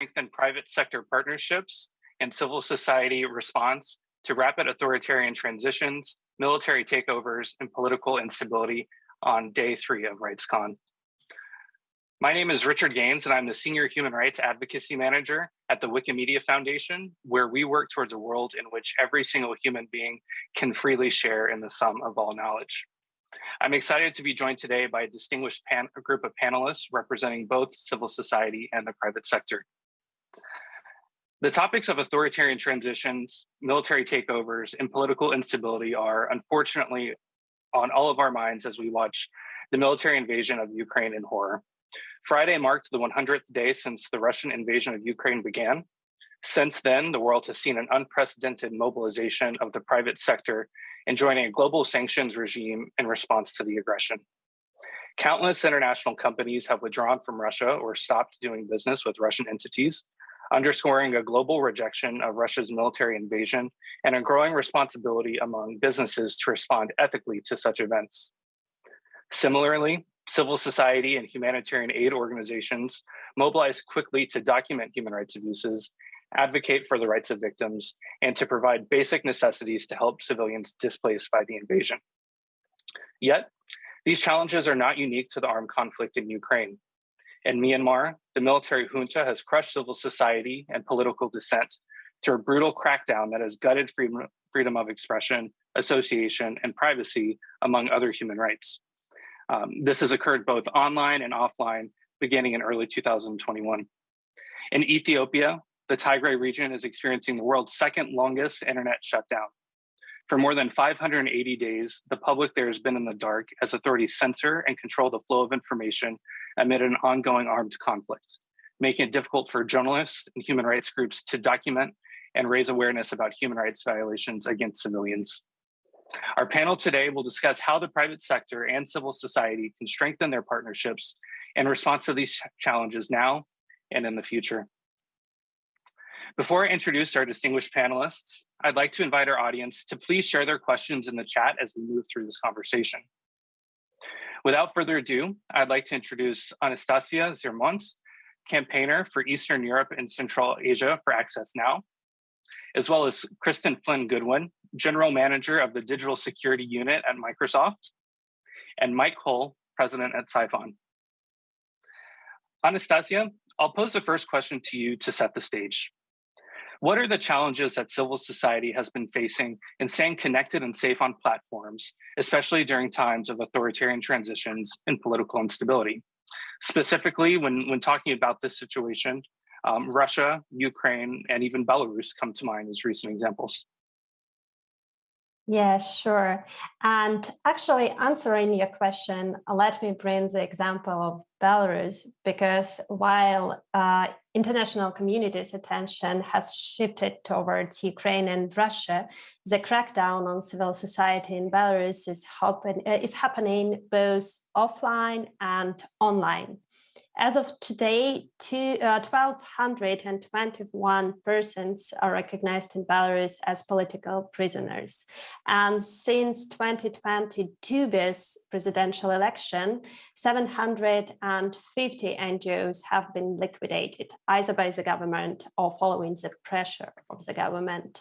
strengthen private sector partnerships and civil society response to rapid authoritarian transitions, military takeovers, and political instability on day three of RightsCon. My name is Richard Gaines, and I'm the Senior Human Rights Advocacy Manager at the Wikimedia Foundation, where we work towards a world in which every single human being can freely share in the sum of all knowledge. I'm excited to be joined today by a distinguished group of panelists representing both civil society and the private sector. The topics of authoritarian transitions, military takeovers, and political instability are unfortunately on all of our minds as we watch the military invasion of Ukraine in horror. Friday marked the 100th day since the Russian invasion of Ukraine began. Since then, the world has seen an unprecedented mobilization of the private sector in joining a global sanctions regime in response to the aggression. Countless international companies have withdrawn from Russia or stopped doing business with Russian entities, underscoring a global rejection of Russia's military invasion and a growing responsibility among businesses to respond ethically to such events. Similarly, civil society and humanitarian aid organizations mobilized quickly to document human rights abuses, advocate for the rights of victims, and to provide basic necessities to help civilians displaced by the invasion. Yet, these challenges are not unique to the armed conflict in Ukraine. In Myanmar, the military junta has crushed civil society and political dissent through a brutal crackdown that has gutted freedom, freedom of expression, association, and privacy, among other human rights. Um, this has occurred both online and offline, beginning in early 2021. In Ethiopia, the Tigray region is experiencing the world's second longest internet shutdown. For more than 580 days, the public there has been in the dark as authorities censor and control the flow of information amid an ongoing armed conflict, making it difficult for journalists and human rights groups to document and raise awareness about human rights violations against civilians. Our panel today will discuss how the private sector and civil society can strengthen their partnerships in response to these challenges now and in the future. Before I introduce our distinguished panelists, I'd like to invite our audience to please share their questions in the chat as we move through this conversation. Without further ado, I'd like to introduce Anastasia Zhyrmont, campaigner for Eastern Europe and Central Asia for Access Now, as well as Cristin Flynn Goodwin, General Manager of the Digital Security Unit at Microsoft, and Mike Hull, President at Psiphon. Anastasia, I'll pose the first question to you to set the stage. What are the challenges that civil society has been facing in staying connected and safe on platforms, especially during times of authoritarian transitions and political instability? Specifically, when, when talking about this situation, um, Russia, Ukraine, and even Belarus come to mind as recent examples. Yeah, sure. And actually answering your question, let me bring the example of Belarus, because while uh, international community's attention has shifted towards Ukraine and Russia, the crackdown on civil society in Belarus is, is happening both offline and online. As of today, two, uh, 1,221 persons are recognized in Belarus as political prisoners. And since 2020 Dubis presidential election, 750 NGOs have been liquidated, either by the government or following the pressure of the government.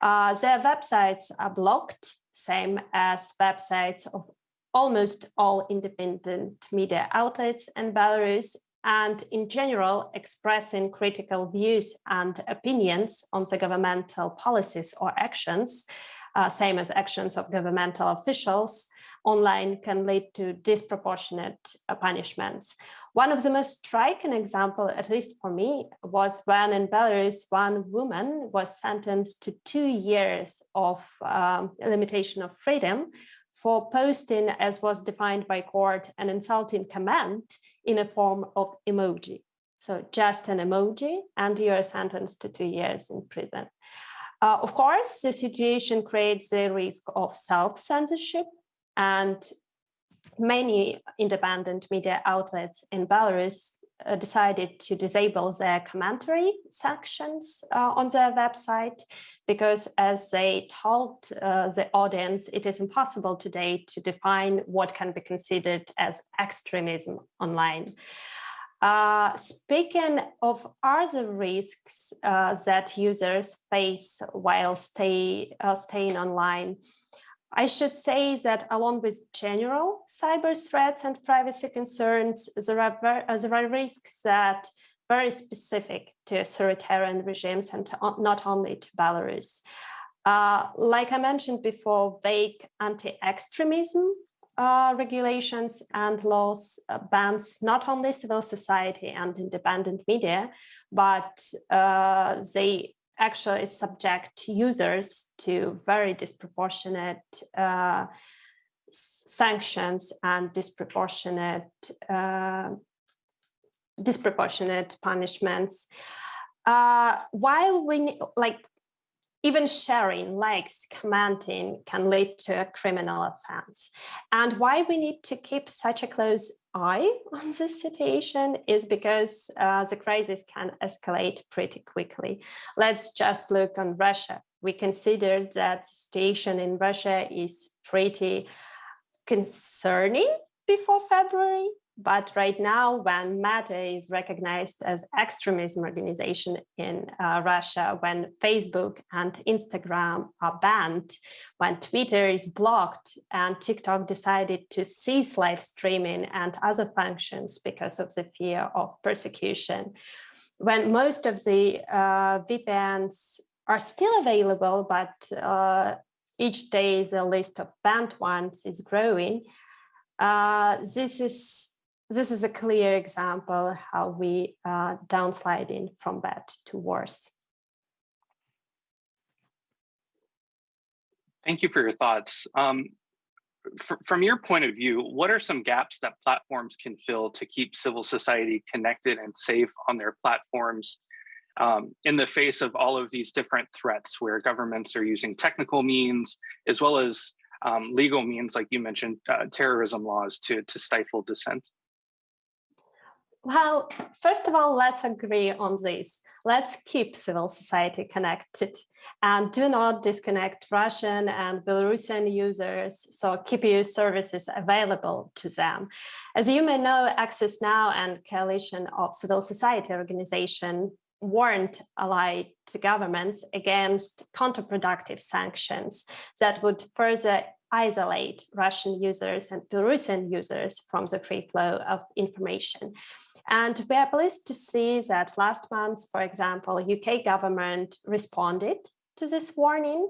Uh, their websites are blocked, same as websites of almost all independent media outlets in Belarus and in general expressing critical views and opinions on the governmental policies or actions, uh, same as actions of governmental officials, online can lead to disproportionate punishments. One of the most striking example, at least for me, was when in Belarus, one woman was sentenced to two years of um, limitation of freedom for posting, as was defined by court, an insulting comment in a form of emoji. So just an emoji and you're sentenced to two years in prison. Uh, of course, the situation creates the risk of self-censorship and many independent media outlets in Belarus decided to disable their commentary sections uh, on their website because as they told uh, the audience, it is impossible today to define what can be considered as extremism online. Uh, speaking of other risks uh, that users face while stay, uh, staying online, I should say that along with general cyber threats and privacy concerns, there are, there are risks that very specific to authoritarian regimes and to, not only to Belarus. Uh, like I mentioned before, vague anti-extremism uh, regulations and laws uh, bans not only civil society and independent media, but uh, they actually subject users to very disproportionate uh, sanctions and disproportionate uh, disproportionate punishments. Uh, while we like even sharing, likes, commenting can lead to a criminal offense. And why we need to keep such a close eye on this situation is because uh, the crisis can escalate pretty quickly. Let's just look on Russia. We consider that the situation in Russia is pretty concerning before February, but right now, when Meta is recognized as extremism organization in uh, Russia, when Facebook and Instagram are banned, when Twitter is blocked and TikTok decided to cease live streaming and other functions because of the fear of persecution, when most of the uh, VPNs are still available, but uh, each day the list of banned ones is growing, uh, this is this is a clear example how we uh, downsliding from bad to worse. Thank you for your thoughts. Um, from your point of view, what are some gaps that platforms can fill to keep civil society connected and safe on their platforms um, in the face of all of these different threats where governments are using technical means as well as um, legal means, like you mentioned, uh, terrorism laws to, to stifle dissent? Well, first of all, let's agree on this. Let's keep civil society connected and do not disconnect Russian and Belarusian users, so keep your services available to them. As you may know, Access Now and Coalition of Civil Society Organization warned allied governments against counterproductive sanctions that would further isolate Russian users and Belarusian users from the free flow of information. And we are pleased to see that last month, for example, UK government responded to this warning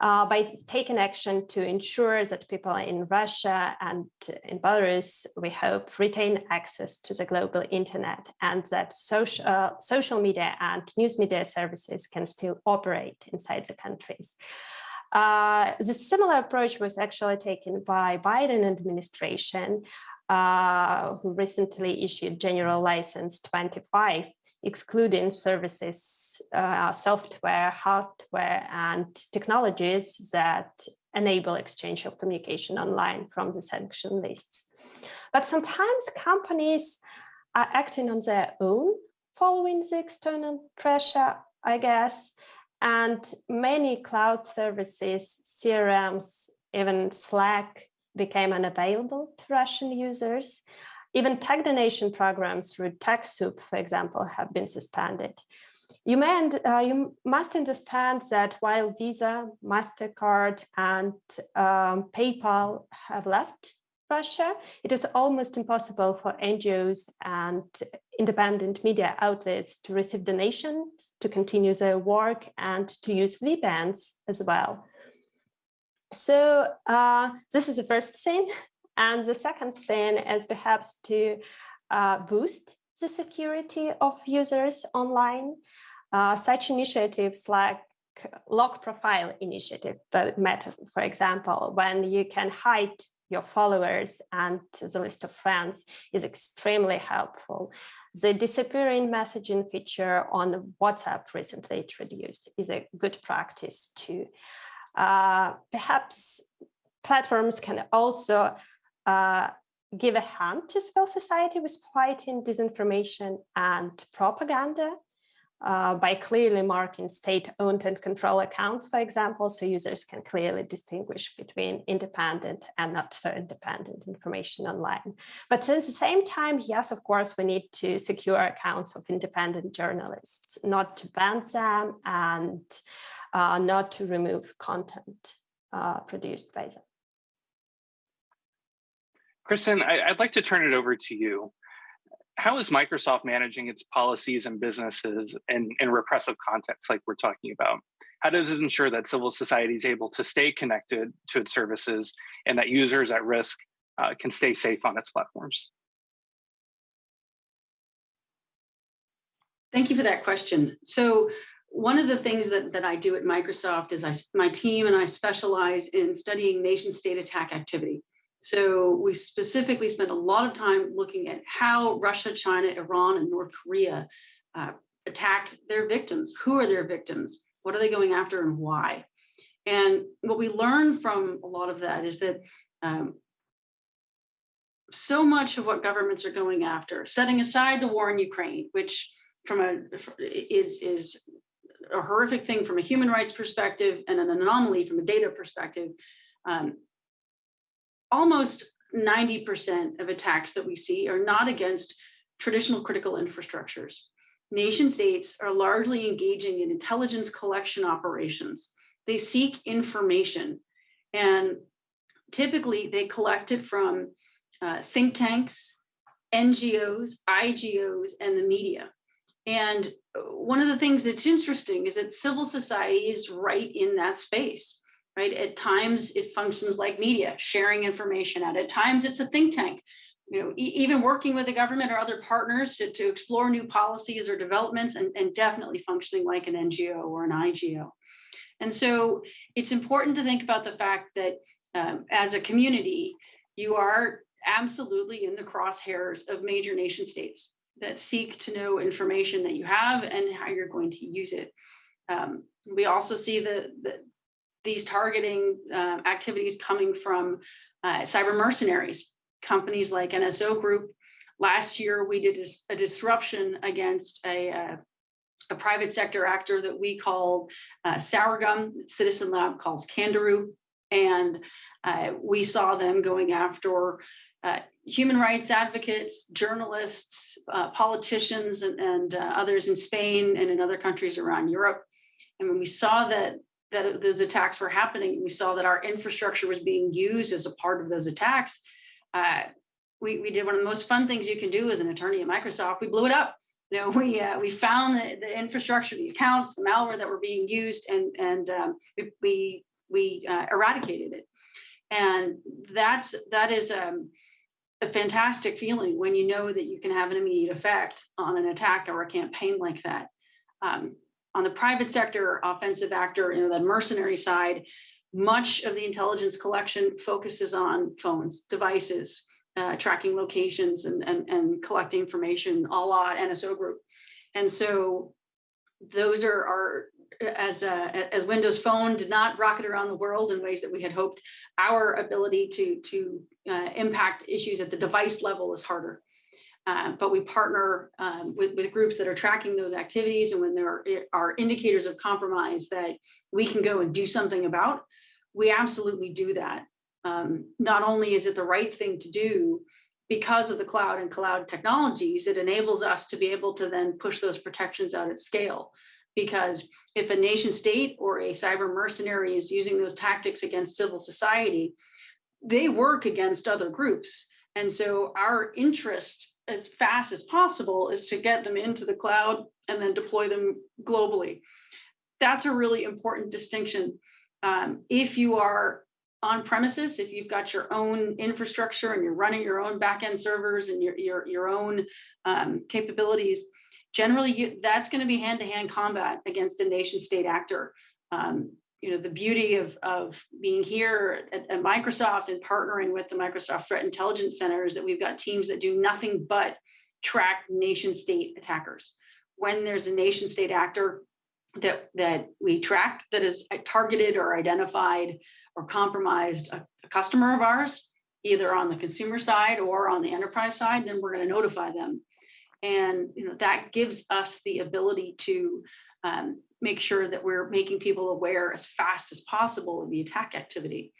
uh, by taking action to ensure that people in Russia and in Belarus, we hope, retain access to the global internet and that social, uh, social media and news media services can still operate inside the countries. Uh, the similar approach was actually taken by Biden administration uh, who recently issued General License 25, excluding services, uh, software, hardware, and technologies that enable exchange of communication online from the sanction lists. But sometimes companies are acting on their own following the external pressure, I guess, and many cloud services, CRMs, even Slack became unavailable to Russian users. Even tech donation programs through TechSoup, for example, have been suspended. You, may, uh, you must understand that while Visa, MasterCard, and um, PayPal have left Russia, it is almost impossible for NGOs and independent media outlets to receive donations, to continue their work, and to use VPNs as well. So uh, this is the first thing. And the second thing is perhaps to uh, boost the security of users online. Uh, such initiatives like lock profile initiative, the Meta, for example, when you can hide your followers and the list of friends is extremely helpful. The disappearing messaging feature on WhatsApp recently introduced is a good practice too. Uh, perhaps platforms can also uh, give a hand to civil society with fighting disinformation and propaganda uh, by clearly marking state-owned and control accounts, for example, so users can clearly distinguish between independent and not so independent information online. But at the same time, yes, of course, we need to secure accounts of independent journalists, not to ban them and uh, not to remove content uh, produced by them. Cristin, I, would like to turn it over to you how is Microsoft managing its policies and businesses in, in repressive contexts like we're talking about? How does it ensure that civil society is able to stay connected to its services and that users at risk uh, can stay safe on its platforms? Thank you for that question. So one of the things that, that I do at Microsoft is I, my team and I specialize in studying nation state attack activity. So we specifically spent a lot of time looking at how Russia, China, Iran, and North Korea uh, attack their victims. Who are their victims? What are they going after and why? And what we learn from a lot of that is that um, so much of what governments are going after, setting aside the war in Ukraine, which from a is is a horrific thing from a human rights perspective and an anomaly from a data perspective. Um, almost 90% of attacks that we see are not against traditional critical infrastructures. Nation states are largely engaging in intelligence collection operations. They seek information and typically they collect it from uh, think tanks, NGOs, IGOs, and the media. And one of the things that's interesting is that civil society is right in that space right? At times it functions like media, sharing information out. At times it's a think tank, you know, e even working with the government or other partners to, to explore new policies or developments and, and definitely functioning like an NGO or an IGO. And so it's important to think about the fact that um, as a community, you are absolutely in the crosshairs of major nation states that seek to know information that you have and how you're going to use it. Um, we also see the, the, these targeting uh, activities coming from uh, cyber mercenaries, companies like NSO Group. Last year, we did a, disruption against a, uh, a, private sector actor that we called uh, Sourgum, Citizen Lab calls Candiru. And uh, we saw them going after uh, human rights advocates, journalists, uh, politicians, and, and uh, others in Spain and in other countries around Europe. And when we saw that that those attacks were happening. We saw that our infrastructure was being used as a part of those attacks. Uh, we, we did one of the most fun things you can do as an attorney at Microsoft. We blew it up. You know, we uh, we found the, the, infrastructure, the accounts, the malware that were being used, and and um, we we, we eradicated it. And that's that is um, a fantastic feeling when you know that you can have an immediate effect on an attack or a campaign like that. Um, on the private sector offensive actor, you know, the mercenary side, much of the intelligence collection focuses on phones, devices, uh, tracking locations and, and, and collecting information a la NSO group. And so those are, are as, uh, as Windows Phone did not rocket around the world in ways that we had hoped, our ability to, to uh, impact issues at the device level is harder. Um, but we partner um, with, with groups that are tracking those activities. And when there are indicators of compromise that we can go and do something about, we absolutely do that. Um, not only is it the right thing to do, because of the cloud and cloud technologies, it enables us to be able to then push those protections out at scale. Because if a nation state or a cyber mercenary is using those tactics against civil society, they work against other groups. And so our interest as fast as possible is to get them into the cloud and then deploy them globally. That's a really important distinction. Um, if you are on premises, if you've got your own infrastructure and you're running your own backend servers and your, your, your own um, capabilities, generally you, that's going to be hand-to-hand combat against a nation state actor. Um, you know, the beauty of, of being here at, at, Microsoft and partnering with the Microsoft Threat Intelligence Center is that we've got teams that do nothing but track nation state attackers. When there's a nation state actor that, that we track that is targeted or identified or compromised a, a customer of ours, either on the consumer side or on the enterprise side, then we're going to notify them. And you know that gives us the ability to um, make sure that we're making people aware as fast as possible of the attack activity.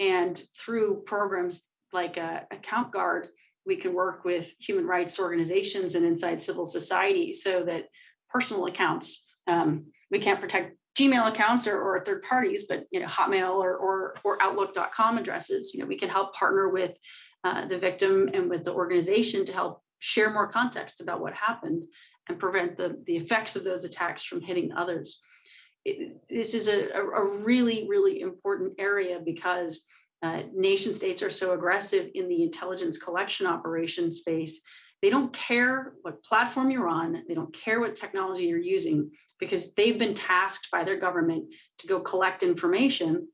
And through programs like uh, Account Guard, we can work with human rights organizations and inside civil society so that personal accounts, um, we can't protect Gmail accounts or, or third parties, but you know, Hotmail or, or, or Outlook.com addresses, you know, we can help partner with uh, the victim and with the organization to help share more context about what happened and prevent the, the effects of those attacks from hitting others. It, this is a, a really, really important area because uh, nation states are so aggressive in the intelligence collection operation space. They don't care what platform you're on, they don't care what technology you're using because they've been tasked by their government to go collect information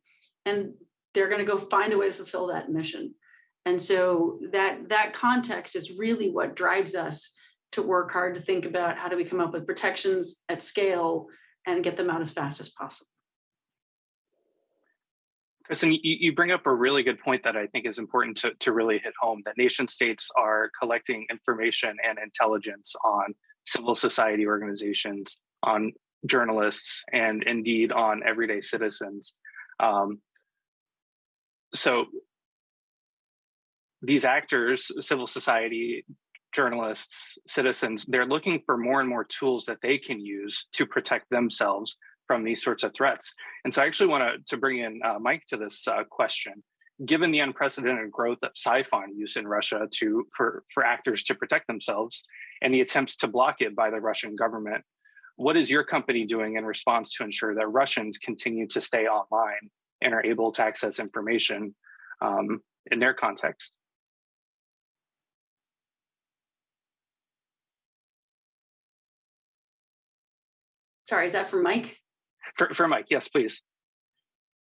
and they're going to go find a way to fulfill that mission. And so that that context is really what drives us to work hard to think about how do we come up with protections at scale and get them out as fast as possible. Cristin, you, bring up a really good point that I think is important to, to really hit home, that nation states are collecting information and intelligence on civil society organizations, on journalists, and indeed on everyday citizens. Um, so these actors, civil society, journalists, citizens, they're looking for more and more tools that they can use to protect themselves from these sorts of threats. And so I actually want to, to bring in uh, Mike to this uh, question. Given the unprecedented growth of Psiphon use in Russia to for, for actors to protect themselves and the attempts to block it by the Russian government, what is your company doing in response to ensure that Russians continue to stay online and are able to access information um, in their context? Sorry, is that for Mike? For, for Mike, yes, please.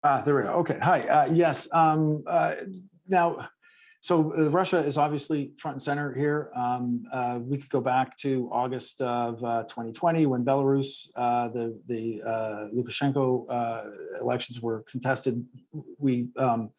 Ah, there we go. Okay. Hi. Uh, yes. Um, uh, now, so uh, Russia is obviously front and center here. Um, uh, we could go back to August of uh, 2020 uh, when Belarus, uh, the the Lukashenko elections were contested. We um,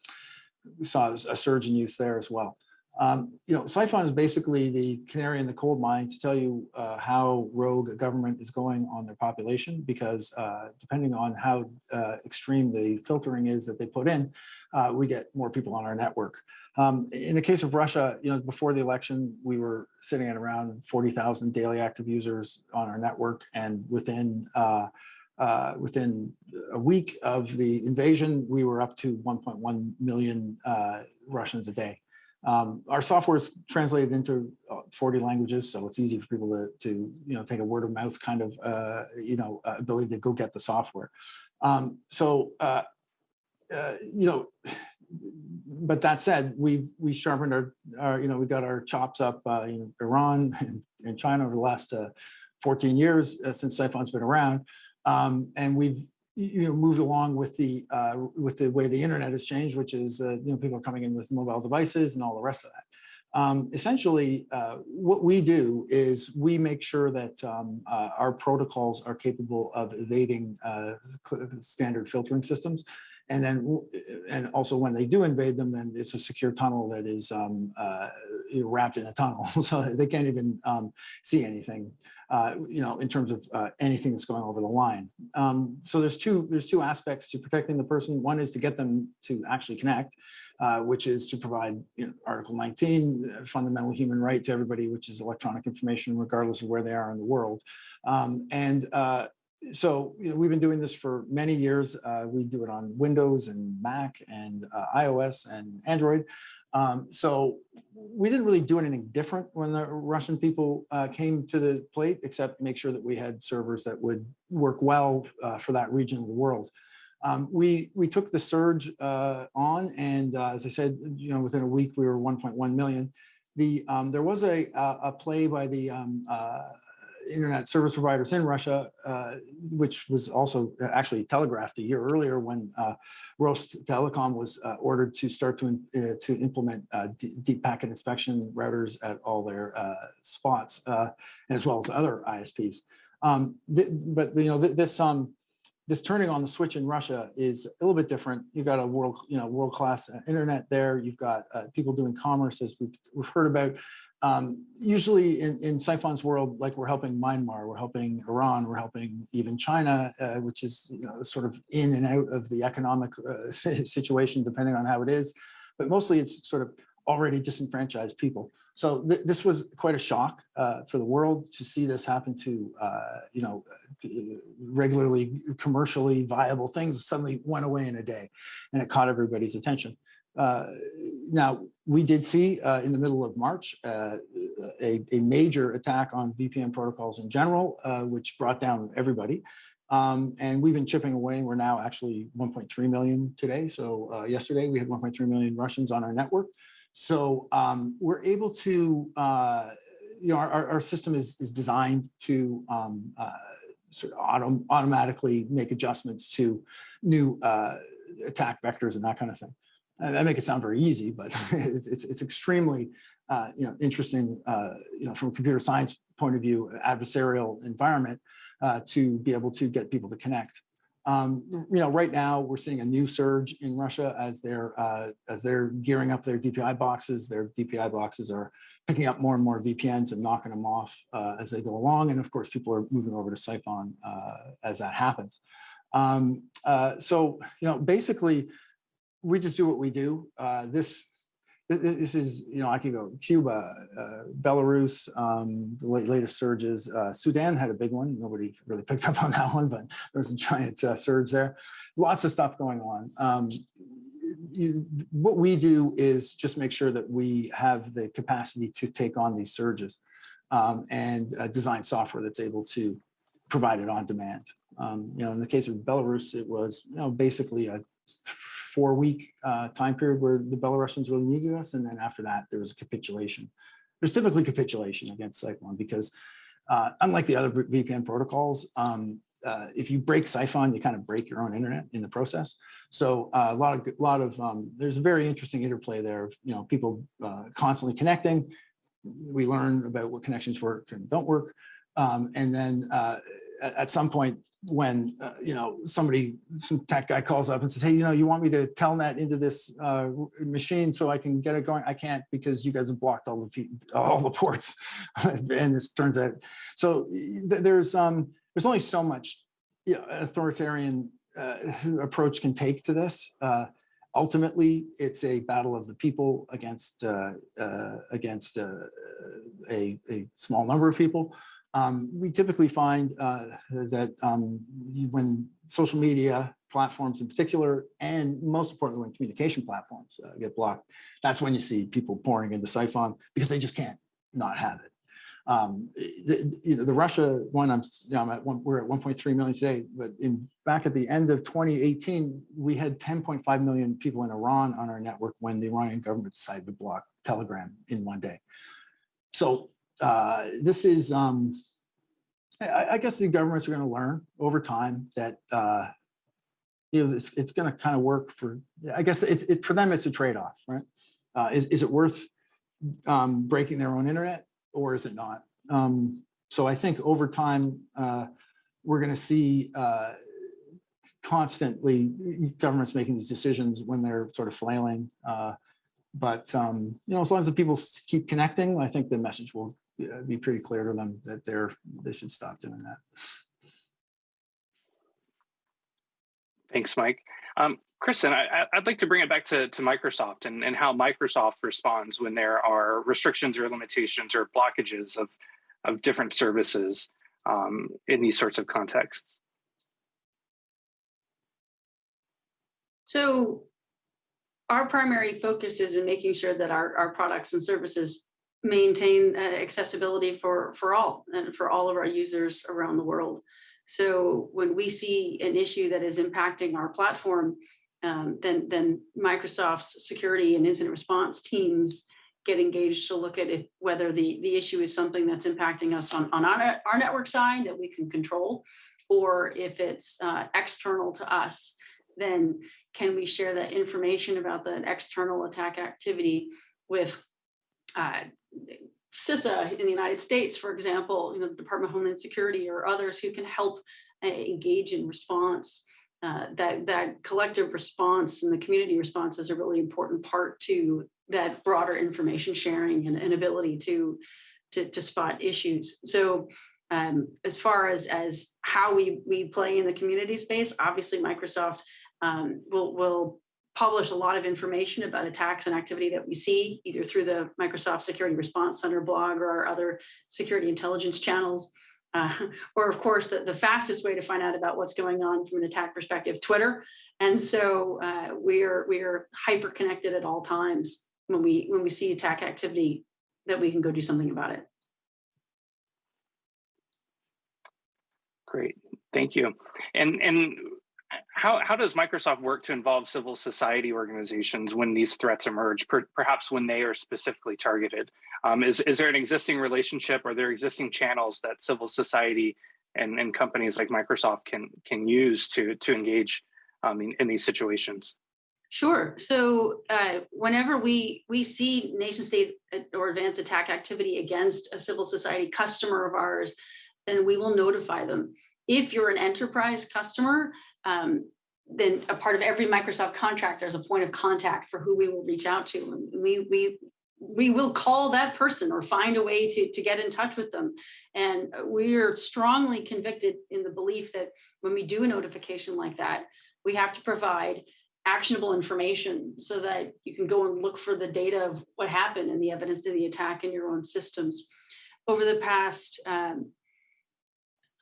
saw a surge in use there as well. Um, you know, Psiphon is basically the canary in the coal mine to tell you uh, how rogue a government is going on their population, because uh, depending on how uh, extreme the filtering is that they put in, uh, we get more people on our network. Um, in the case of Russia, you know, before the election, we were sitting at around 40,000 daily active users on our network, and within uh, uh, within a week of the invasion, we were up to 1.1 million Russians a day. Um, our software is translated into uh, 40 languages, so it's easy for people to, to you know, take a word of mouth kind of, uh, you know, uh, ability to go get the software. Um, so, uh, uh, you know, but that said, we we sharpened our, our, you know, we got our chops up uh, in Iran and, China over the last 14 years since Psiphon's been around. Um, and we've you know moved along with the uh, with the way the internet has changed, which is uh, you know people are coming in with mobile devices and all the rest of that. Um, essentially, uh, what we do is we make sure that um, uh, our protocols are capable of evading uh, standard filtering systems. And then, and also when they do invade them, then it's a secure tunnel that is um, uh, wrapped in a tunnel, so they can't even um, see anything, uh, you know, in terms of uh, anything that's going over the line. Um, so there's two there's two aspects to protecting the person. One is to get them to actually connect, uh, which is to provide you know, Article 19, uh, fundamental human right to everybody, which is electronic information, regardless of where they are in the world. Um, and uh, so you know, we've been doing this for many years. Uh, we do it on Windows and Mac and iOS and Android. Um, so we didn't really do anything different when the Russian people uh, came to the plate, except make sure that we had servers that would work well uh, for that region of the world. Um, we we took the surge uh, on, and uh, as I said, you know, within a week we were 1.1 million. The um, there was a a play by the um, internet service providers in Russia, uh, which was also actually telegraphed a year earlier when uh, Telecom was uh, ordered to start to, uh, to implement uh, deep packet inspection routers at all their uh, spots, as well as other ISPs. Um, but you know th this um, this turning on the switch in Russia is a little bit different. You've got a world, you know, world class internet there. You've got people doing commerce as we've, we've heard about um, usually in, in Psiphon's world, like we're helping Myanmar, we're helping Iran, we're helping even China, uh, which is you know, sort of in and out of the economic uh, situation, depending on how it is. But mostly it's sort of already disenfranchised people. So th this was quite a shock uh, for the world to see this happen to, uh, you know, regularly commercially viable things suddenly went away in a day and it caught everybody's attention. Uh, now, we did see uh, in the middle of March uh, a, a, major attack on VPN protocols in general, uh, which brought down everybody. Um, and we've been chipping away we're now actually 1.3 million today. So uh, yesterday we had 1.3 million Russians on our network. So um, we're able to, uh, you know, our, our system is, is designed to um, sort of autom automatically make adjustments to new attack vectors and that kind of thing. I make it sound very easy, but it's, it's, it's extremely, uh, you know, interesting, uh, you know, from a computer science point of view, adversarial environment uh, to be able to get people to connect. Um, you know, right now we're seeing a new surge in Russia as they're uh, as they're gearing up their DPI boxes. Their DPI boxes are picking up more and more VPNs and knocking them off uh, as they go along. And of course, people are moving over to Psiphon uh, as that happens. Um, so, you know, basically, we just do what we do. Uh, this this is, you know, I can go Cuba, uh, Belarus, um, the latest surges. Uh, Sudan had a big one. Nobody really picked up on that one, but there was a giant uh, surge there. Lots of stuff going on. Um, you, what we do is just make sure that we have the capacity to take on these surges um, and uh, design software that's able to provide it on demand. Um, you know, in the case of Belarus, it was, you know, basically a four week uh, time period where the Belarusians really needed us. And then after that, there was a capitulation. There's typically capitulation against Psiphon because uh, unlike the other VPN protocols, um, uh, if you break Psiphon, you kind of break your own internet in the process. So uh, a lot of, lot of, um, there's a very interesting interplay there of, you know, people uh, constantly connecting. We learn about what connections work and don't work. Um, and then uh, at some point, when uh, you know somebody some tech guy calls up and says hey you know you want me to telnet into this uh, machine so i can get it going? I can't because you guys have blocked all the feet, all the ports. And this turns out so th there's um there's only so much you know, authoritarian uh, approach can take to this. Uh, ultimately it's a battle of the people against uh, uh, against a, a small number of people um, we typically find uh, that um, when social media platforms in particular, and most importantly, when communication platforms uh, get blocked, that's when you see people pouring into Psiphon because they just can't not have it. Um, the, you know, the Russia one, I'm, you know, I'm at one, we're at 1.3 million today, but in back at the end of 2018, we had 10.5 million people in Iran on our network when the Iranian government decided to block Telegram in one day. So uh, this is, um, I, I, guess the governments are going to learn over time that, uh, you know, it's, it's going to kind of work for, I guess it, it, for them, it's a trade-off, right? Uh, is, is it worth um, breaking their own internet or is it not? Um, so I think over time, uh, we're going to see uh, constantly governments making these decisions when they're sort of flailing. Uh, but um, you know, as long as the people keep connecting, I think the message will be pretty clear to them that they're they should stop doing that. Thanks, Mike. Um, Cristin, I, would like to bring it back to, to Microsoft and, and how Microsoft responds when there are restrictions or limitations or blockages of, of different services um, in these sorts of contexts. So our primary focus is in making sure that our, our products and services maintain uh, accessibility for, for all and for all of our users around the world. So when we see an issue that is impacting our platform, um, then, then Microsoft's security and incident response teams get engaged to look at if, whether the, the issue is something that's impacting us on, on our, our network side that we can control, or if it's uh, external to us, then can we share that information about the external attack activity with uh, CISA in the United States, for example, you know, the Department of Homeland Security or others who can help uh, engage in response. uh, that that collective response and the community response is a really important part to that broader information sharing and, and ability to, to to spot issues. So um, as far as as how we we play in the community space, obviously Microsoft um, will will publish a lot of information about attacks and activity that we see either through the Microsoft Security Response Center blog or our other security intelligence channels. Uh, or of course, the, the fastest way to find out about what's going on from an attack perspective, Twitter. And so uh, we're we're hyper connected at all times when we when we see attack activity that we can go do something about it. Great, thank you. And and how how does Microsoft work to involve civil society organizations when these threats emerge, per, perhaps when they are specifically targeted? Um, is is there an existing relationship? Are there existing channels that civil society and, and companies like Microsoft can can use to to engage um, in, in these situations? Sure. So uh, whenever we we see nation state or advanced attack activity against a civil society customer of ours, then we will notify them. If you're an enterprise customer, um, then a part of every Microsoft contract, there's a point of contact for who we will reach out to. And we we we will call that person or find a way to, to get in touch with them. And we are strongly convicted in the belief that when we do a notification like that, we have to provide actionable information so that you can go and look for the data of what happened and the evidence of the attack in your own systems. Over the past um,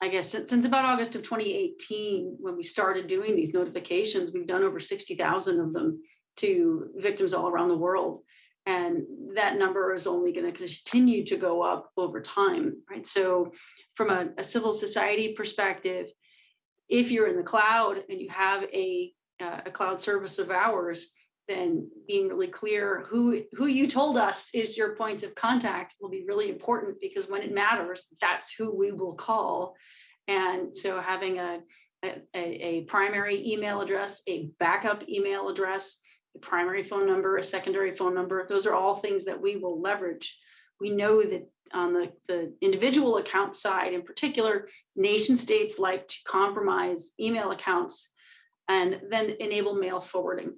I guess since, since about August of 2018, when we started doing these notifications, we've done over 60,000 of them to victims all around the world. And that number is only going to continue to go up over time, right? So from a, a, civil society perspective, if you're in the cloud and you have a, uh, a cloud service of ours, then being really clear who who you told us is your point of contact will be really important because when it matters that's who we will call. And so having a a, a primary email address a backup email address a primary phone number a secondary phone number those are all things that we will leverage. We know that on the, the individual account side in particular nation states like to compromise email accounts and then enable mail forwarding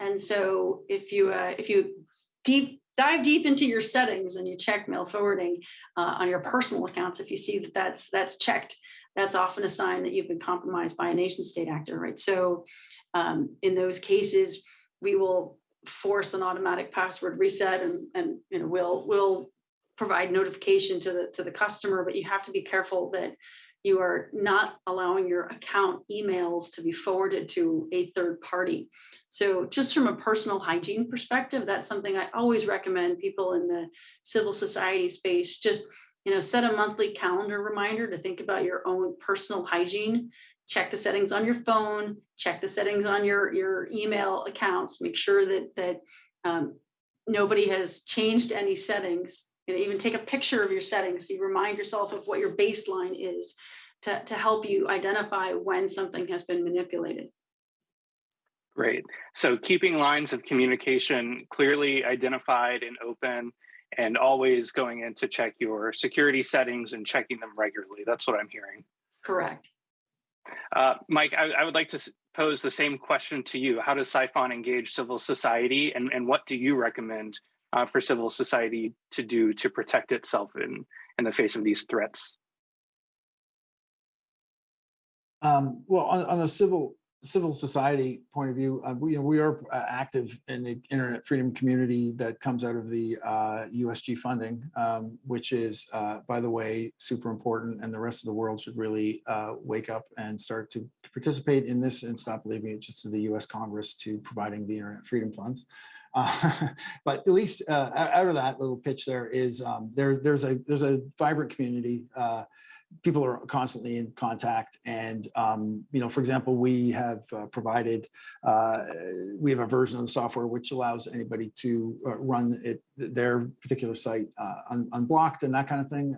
and so if you uh, if you deep dive deep into your settings and you check mail forwarding uh, on your personal accounts, if you see that that's that's checked, that's often a sign that you've been compromised by a nation state actor, right? So um, in those cases, we will force an automatic password reset and and you know we'll we'll provide notification to the to the customer, but you have to be careful that you are not allowing your account emails to be forwarded to a third party. So just from a personal hygiene perspective, that's something I always recommend people in the civil society space just you know set a monthly calendar reminder to think about your own personal hygiene check the settings on your phone check the settings on your your email accounts make sure that that um, nobody has changed any settings and even take a picture of your settings so you remind yourself of what your baseline is to, to help you identify when something has been manipulated. Great. So keeping lines of communication clearly identified and open and always going in to check your security settings and checking them regularly. That's what I'm hearing. Correct. Uh, Mike, I, I, would like to pose the same question to you. How does Psiphon engage civil society and, and what do you recommend uh, for civil society to do to protect itself in, in the face of these threats? Um, well, on, on the civil civil society point of view, uh, we, you know, we are uh, active in the internet freedom community that comes out of the uh, USG funding, um, which is, uh, by the way, super important. And the rest of the world should really uh, wake up and start to participate in this and stop leaving it just to the US Congress to providing the internet freedom funds. Uh, but at least uh, out of that little pitch there is um, there there's a there's a vibrant community. Uh, people are constantly in contact, and um, you know, for example, we have uh, provided uh, we have a version of the software which allows anybody to run it their particular site un unblocked and that kind of thing.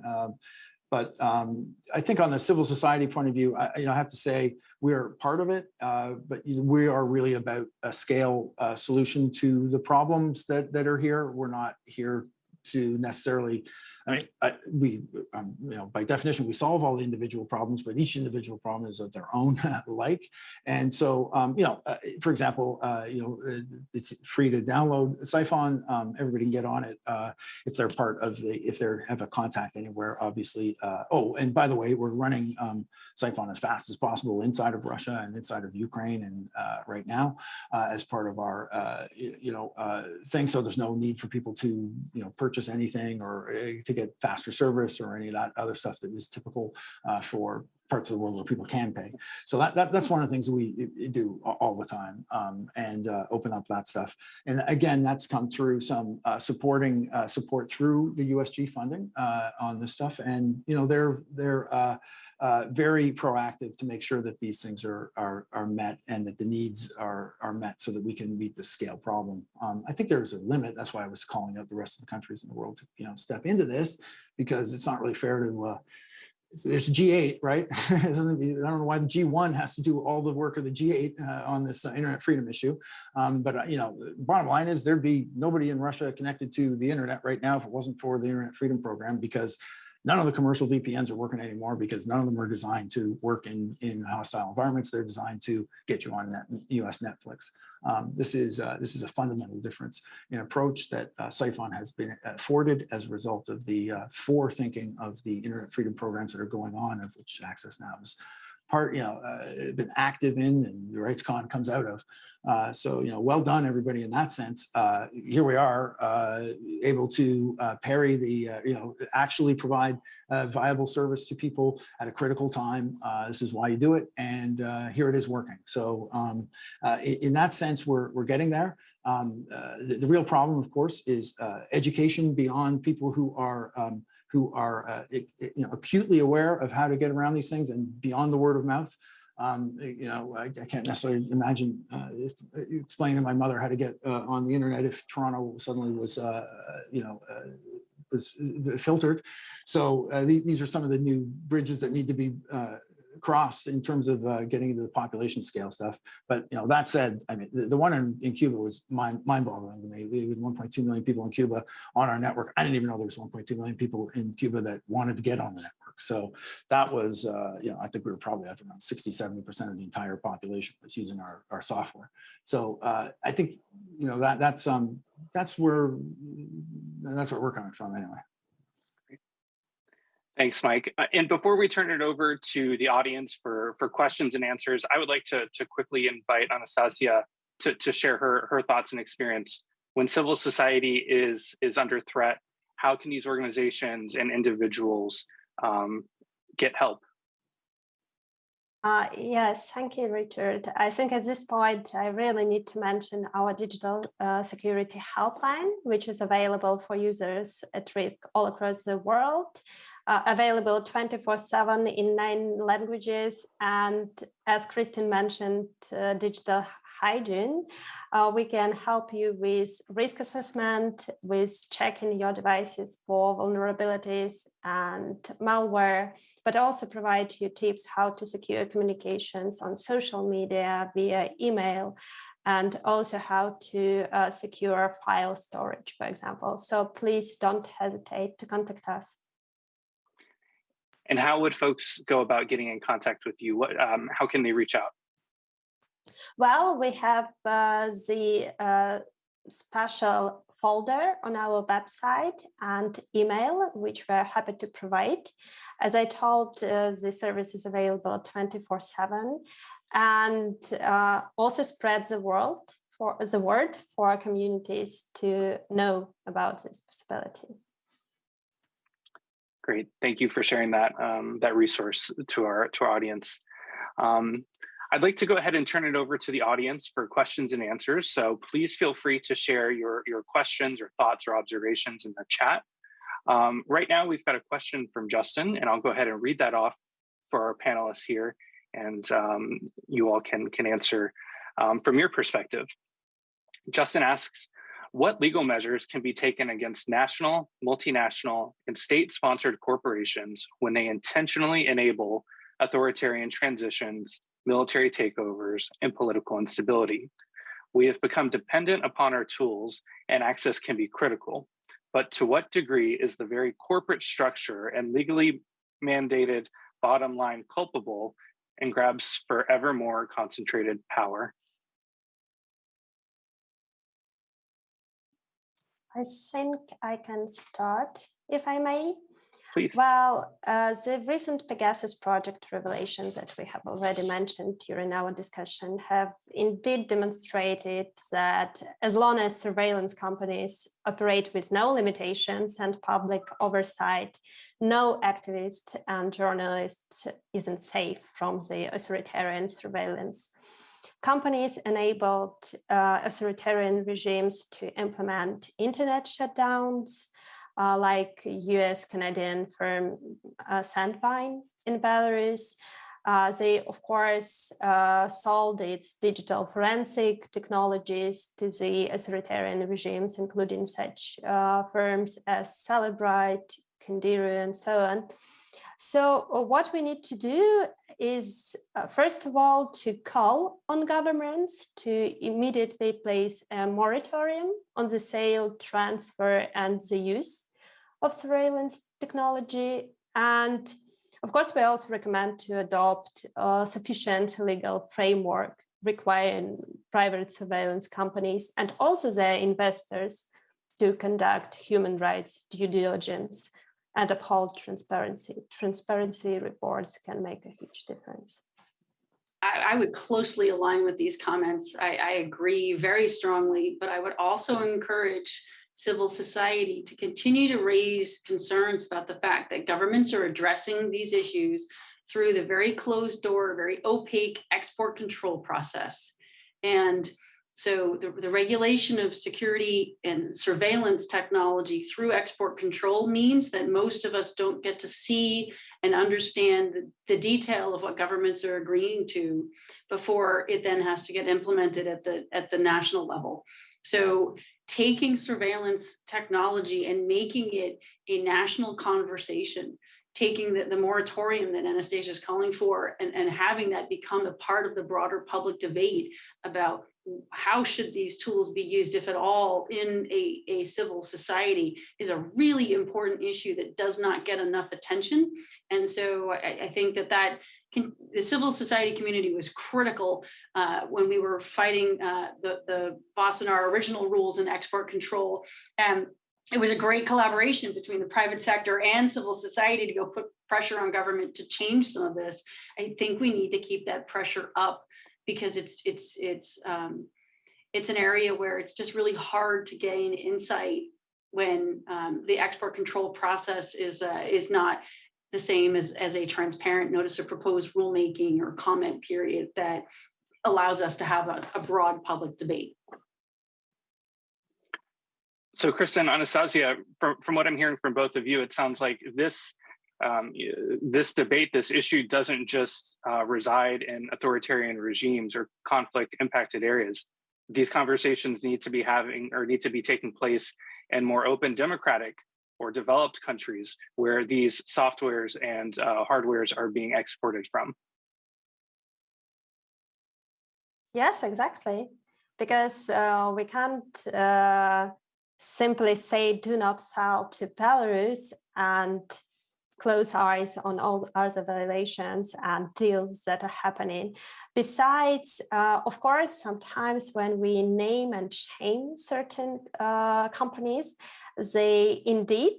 But um, I think on the civil society point of view, I, you know, I have to say we're part of it, uh, but we are really about a scale uh, solution to the problems that, that are here. We're not here to necessarily, I mean, I, we, um, you know, by definition, we solve all the individual problems, but each individual problem is of their own like. And so, um, you know, uh, for example, uh, you know, uh, it's free to download Psiphon. Um, everybody can get on it uh, if they're part of the, if they have a contact anywhere, obviously. Uh, oh, and by the way, we're running um, Psiphon as fast as possible inside of Russia and inside of Ukraine and uh, right now as part of our, you, you know, thing. So there's no need for people to, you know, purchase anything or to get faster service or any of that other stuff that is typical uh, for parts of the world where people can pay. So that, that that's one of the things we do all the time um, and uh, open up that stuff. And again, that's come through some uh, supporting uh, support through the USG funding uh, on this stuff. And, you know, they're they're uh, uh, very proactive to make sure that these things are are are met and that the needs are are met so that we can meet the scale problem. Um, I think there's a limit. That's why I was calling out the rest of the countries in the world to you know step into this because it's not really fair to. There's G8, right? I don't know why the G1 has to do all the work of the G8 uh, on this uh, internet freedom issue. Um, but, uh, you know, the bottom line is there'd be nobody in Russia connected to the internet right now if it wasn't for the internet freedom program because none of the commercial VPNs are working anymore because none of them are designed to work in, in hostile environments. They're designed to get you on net, US Netflix. Um, this is uh, this is a fundamental difference in approach that uh, Psiphon has been afforded as a result of the uh, forethinking of the internet freedom programs that are going on, of which Access Now is part, you know, uh, been active in and the RightsCon comes out of. Uh, so, you know, well done, everybody, in that sense. Uh, here we are, uh, able to uh, parry the, uh, you know, actually provide viable service to people at a critical time. This is why you do it, and here it is working. So, um, in, that sense, we're we're getting there. Um, the, the real problem, of course, is education beyond people who are um, who are uh, you know acutely aware of how to get around these things and beyond the word of mouth. Um, you know, I, I can't necessarily imagine uh, if, uh, explaining to my mother how to get uh, on the internet if Toronto suddenly was, uh, you know, uh, was uh, filtered. So uh, these are some of the new bridges that need to be uh, crossed in terms of uh, getting into the population scale stuff. But you know, that said, I mean, the, the one in, in Cuba was mind mind boggling. We had 1.2 million people in Cuba on our network. I didn't even know there was 1.2 million people in Cuba that wanted to get on the network. So that was, uh, you know, I think we were probably at around 60, 70% of the entire population was using our, our software. So uh, I think, you know, that that's um that's where that's where we're coming from anyway. Thanks, Mike. Uh, And before we turn it over to the audience for, for questions and answers, I would like to, to quickly invite Anastasia to, to share her, her thoughts and experience. When civil society is, is under threat, how can these organizations and individuals um, get help? Uh, yes, thank you, Richard. I think at this point, I really need to mention our digital uh, security helpline, which is available for users at risk all across the world, uh, available 24 7 in nine languages. And as Cristin mentioned, uh, digital hygiene, uh, we can help you with risk assessment, with checking your devices for vulnerabilities and malware, but also provide you tips how to secure communications on social media via email and also how to uh, secure file storage, for example. So please don't hesitate to contact us. And how would folks go about getting in contact with you? What, um, how can they reach out? Well, we have uh, the uh, special folder on our website and email, which we're happy to provide. As I told, uh, the service is available 24 7 and uh, also spreads the world for the word for our communities to know about this possibility. Great, thank you for sharing that um, that resource to our to our audience. Um, I'd like to go ahead and turn it over to the audience for questions and answers. So please feel free to share your your questions or thoughts or observations in the chat. Um, right now, we've got a question from Justin, and I'll go ahead and read that off for our panelists here, and um, you all can can answer um, from your perspective. Justin asks, what legal measures can be taken against national, multinational, and state-sponsored corporations when they intentionally enable authoritarian transitions, military takeovers, and political instability? We have become dependent upon our tools, and access can be critical. but to what degree is the very corporate structure and legally mandated bottom line culpable and grabs for ever more concentrated power? I think I can start, if I may. Please. Well, uh, the recent Pegasus project revelations that we have already mentioned during our discussion have indeed demonstrated that as long as surveillance companies operate with no limitations and public oversight, no activist and journalist isn't safe from the authoritarian surveillance. Companies enabled uh, authoritarian regimes to implement internet shutdowns, uh, like US Canadian firm uh, Sandvine in Belarus. Uh, they, of course, uh, sold its digital forensic technologies to the authoritarian regimes, including such uh, firms as Cellebrite, Candiru, and so on. So uh, what we need to do is, uh, first of all, to call on governments to immediately place a moratorium on the sale, transfer, and the use of surveillance technology. And of course, we also recommend to adopt a sufficient legal framework requiring private surveillance companies and also their investors to conduct human rights due diligence and uphold transparency. Transparency reports can make a huge difference. I, I would closely align with these comments. I, I agree very strongly, but I would also encourage civil society to continue to raise concerns about the fact that governments are addressing these issues through the very closed door, very opaque export control process. And so the, the regulation of security and surveillance technology through export control means that most of us don't get to see and understand the, the detail of what governments are agreeing to before it then has to get implemented at the at the national level. So taking surveillance technology and making it a national conversation taking the, the moratorium that Anastasia is calling for and, and having that become a part of the broader public debate about how should these tools be used, if at all, in a, a civil society is a really important issue that does not get enough attention. And so I, I think that that can, the civil society community was critical uh, when we were fighting uh, the, the Wassenaar original rules and export control. And it was a great collaboration between the private sector and civil society to go put pressure on government to change some of this. I think we need to keep that pressure up because it's it's it's um, it's an area where it's just really hard to gain insight when um, the export control process is uh, is not the same as, as a transparent notice of proposed rulemaking or comment period that allows us to have a, a broad public debate. So Cristin, Anastasia, from, from what I'm hearing from both of you, it sounds like this um, this debate, this issue doesn't just uh, reside in authoritarian regimes or conflict impacted areas. These conversations need to be having or need to be taking place in more open democratic or developed countries where these softwares and uh, hardwares are being exported from. Yes, exactly. Because uh, we can't uh, simply say do not sell to Belarus and close eyes on all other violations and deals that are happening. Besides, uh, of course, sometimes when we name and shame certain uh, companies, they indeed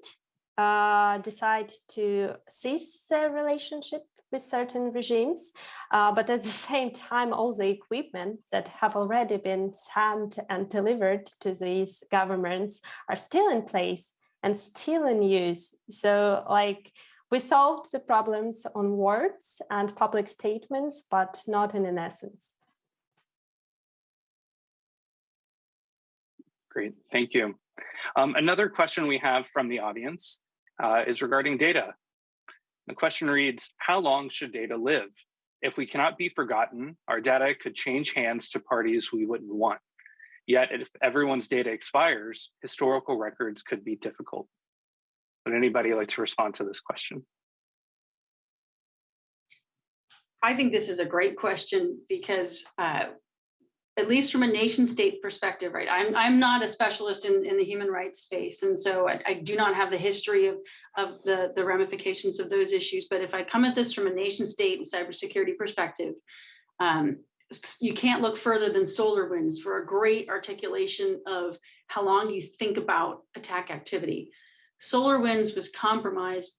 uh, decide to cease their relationship with certain regimes, uh, but at the same time, all the equipment that have already been sent and delivered to these governments are still in place and still in use. So like we solved the problems on words and public statements, but not in an essence. Great, thank you. Um, another question we have from the audience uh, is regarding data. The question reads, how long should data live? If we cannot be forgotten, our data could change hands to parties we wouldn't want. Yet if everyone's data expires, historical records could be difficult. Would anybody like to respond to this question? I think this is a great question because uh, at least from a nation state perspective, right? I'm, I'm not a specialist in, in the human rights space. And so I, I do not have the history of, of the, the ramifications of those issues. But if I come at this from a nation state and cybersecurity perspective, um, you can't look further than SolarWinds for a great articulation of how long you think about attack activity. SolarWinds was compromised.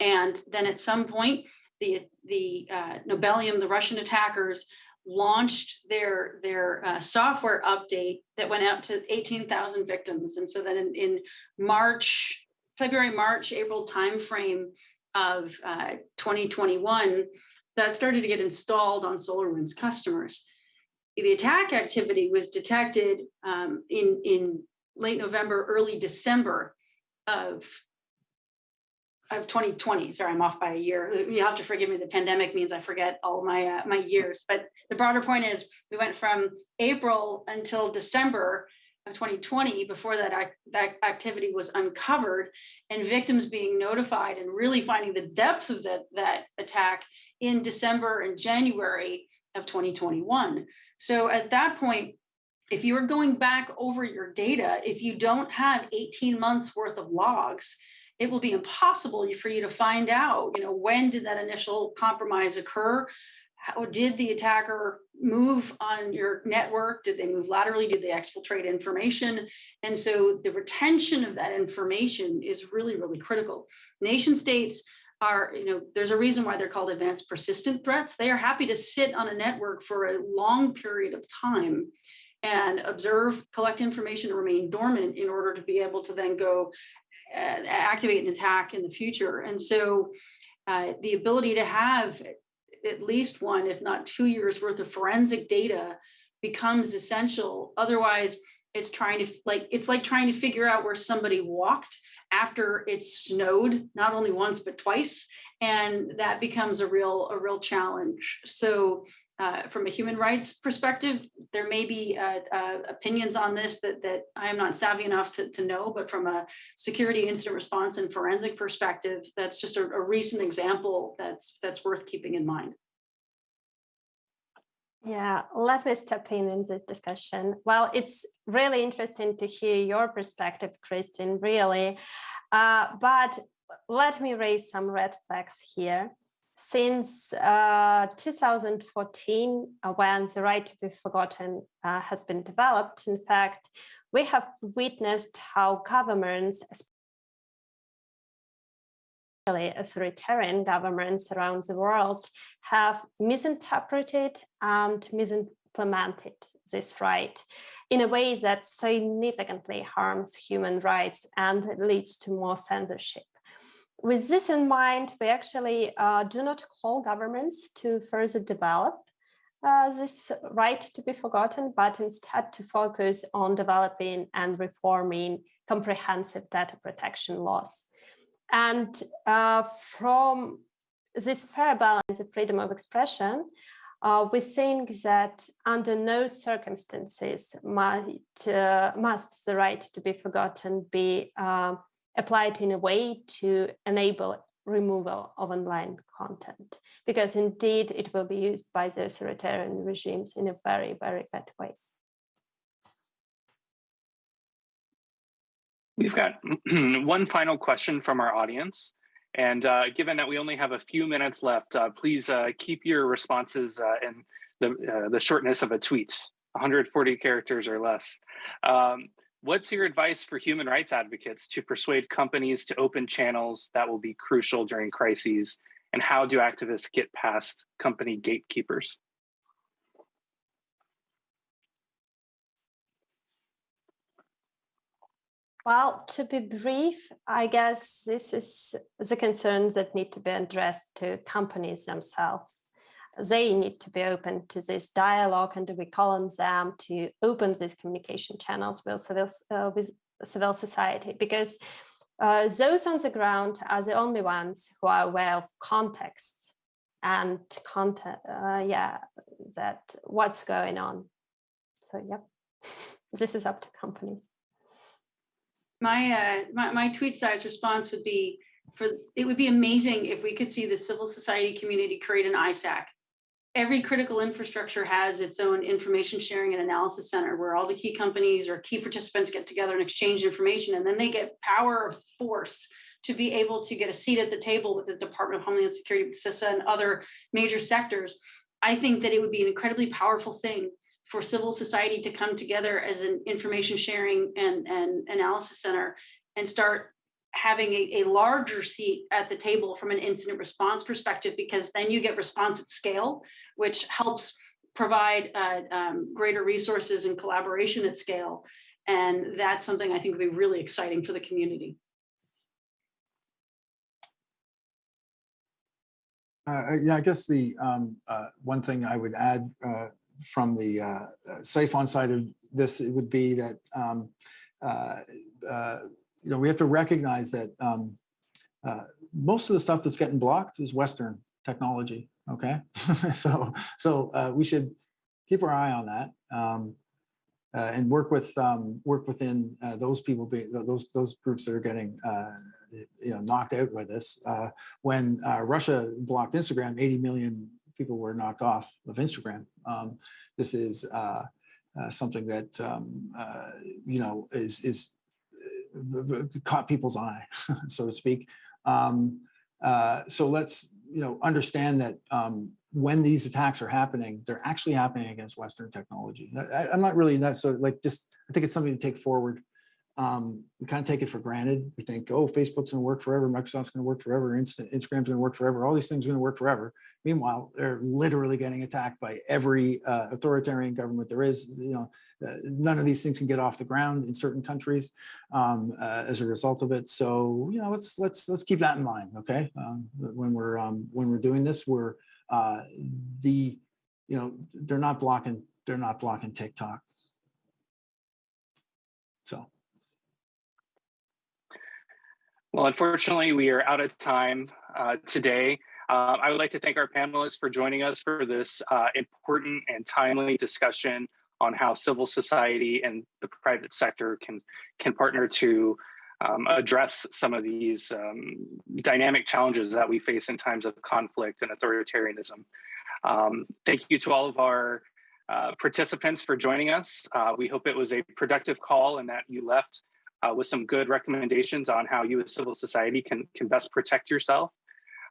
And then at some point, the, the uh, Nobelium, the Russian attackers, launched their their uh, software update that went out to 18,000 victims. And so then in, in March, February, March, April timeframe of uh, 2021, that started to get installed on SolarWinds customers. The attack activity was detected um, in, in late November, early December of of 2020. Sorry, I'm off by a year. You have to forgive me. The pandemic means I forget all my uh, my years. But the broader point is, we went from April until December of 2020 before that that activity was uncovered, and victims being notified and really finding the depth of that that attack in December and January of 2021. So at that point, if you are going back over your data, if you don't have 18 months worth of logs, it will be impossible for you to find out, you know, when did that initial compromise occur? How did the attacker move on your network? Did they move laterally? Did they exfiltrate information? And so the retention of that information is really, really critical. Nation states are, you know, there's a reason why they're called advanced persistent threats. They are happy to sit on a network for a long period of time and observe, collect information, and remain dormant in order to be able to then go activate an attack in the future. And so uh, the ability to have at least one, if not two years worth of forensic data becomes essential. Otherwise, it's trying to like it's like trying to figure out where somebody walked after it's snowed not only once but twice and that becomes a real a real challenge so uh, from a human rights perspective, there may be uh, uh, opinions on this that, that I am not savvy enough to, to know, but from a security incident response and forensic perspective, that's just a, a recent example that's, that's worth keeping in mind. Yeah, let me step in in this discussion. Well, it's really interesting to hear your perspective, Cristin, really. Uh, but let me raise some red flags here. Since uh, 2014, uh, when the right to be forgotten uh, has been developed, in fact, we have witnessed how governments, especially authoritarian governments around the world, have misinterpreted and misimplemented this right in a way that significantly harms human rights and leads to more censorship with this in mind, we actually uh, do not call governments to further develop uh, this right to be forgotten, but instead to focus on developing and reforming comprehensive data protection laws. And uh, from this fair balance of freedom of expression, uh, we think that under no circumstances might, uh, must the right to be forgotten be uh, applied in a way to enable removal of online content, because indeed it will be used by the authoritarian regimes in a very, very bad way. We've got one final question from our audience. And uh, given that we only have a few minutes left, uh, please uh, keep your responses uh, in the, uh, the shortness of a tweet, 140 characters or less. Um, What's your advice for human rights advocates to persuade companies to open channels that will be crucial during crises? And how do activists get past company gatekeepers? Well, to be brief, I guess this is the concerns that need to be addressed to companies themselves they need to be open to this dialogue and we call on them to open these communication channels with civil, uh, with civil society because uh, those on the ground are the only ones who are aware of context and content, uh, yeah, that what's going on. So, yep, this is up to companies. My, uh, my, my tweet size response would be for it would be amazing if we could see the civil society community create an ISAC every critical infrastructure has its own information sharing and analysis center where all the key companies or key participants get together and exchange information and then they get power of force to be able to get a seat at the table with the Department of Homeland Security, CISA and other major sectors. I think that it would be an incredibly powerful thing for civil society to come together as an information sharing and, and analysis center and start having a, a larger seat at the table from an incident response perspective, because then you get response at scale, which helps provide uh, um, greater resources and collaboration at scale. And that's something I think would be really exciting for the community. Uh, yeah, I guess the um, uh, one thing I would add uh, from the uh, uh, Psiphon side of this it would be that um, uh, uh, you know we have to recognize that um, uh, most of the stuff that's getting blocked is Western technology. Okay, so so uh, we should keep our eye on that um, uh, and work with um, work within uh, those people, be, those those groups that are getting uh, you know knocked out by this. Uh, when Russia blocked Instagram, 80 million people were knocked off of Instagram. Um, this is something that um, you know is is caught people's eye, so to speak. Um, uh, so let's you know understand that um, when these attacks are happening, they're actually happening against Western technology. I, I'm not really so like just I think it's something to take forward um, we kind of take it for granted. We think, oh, Facebook's going to work forever, Microsoft's going to work forever, Insta Instagram's going to work forever, all these things are going to work forever. Meanwhile, they're literally getting attacked by every uh, authoritarian government there is. You know, uh, none of these things can get off the ground in certain countries um, uh, as a result of it. So, you know, let's let's let's keep that in mind. Okay, um, when we're um, when we're doing this, we're uh, the you know they're not blocking they're not blocking TikTok. So. Well, unfortunately, we are out of time uh, today. Uh, I would like to thank our panelists for joining us for this uh, important and timely discussion on how civil society and the private sector can can partner to um, address some of these um, dynamic challenges that we face in times of conflict and authoritarianism. Um, thank you to all of our uh, participants for joining us. Uh, we hope it was a productive call and that you left uh, with some good recommendations on how you as civil society can, can best protect yourself.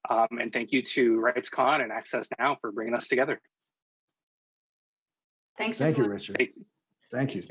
Um, and thank you to RightsCon and Access Now for bringing us together. Thanks. Thank you, everyone. Richard. Thank you.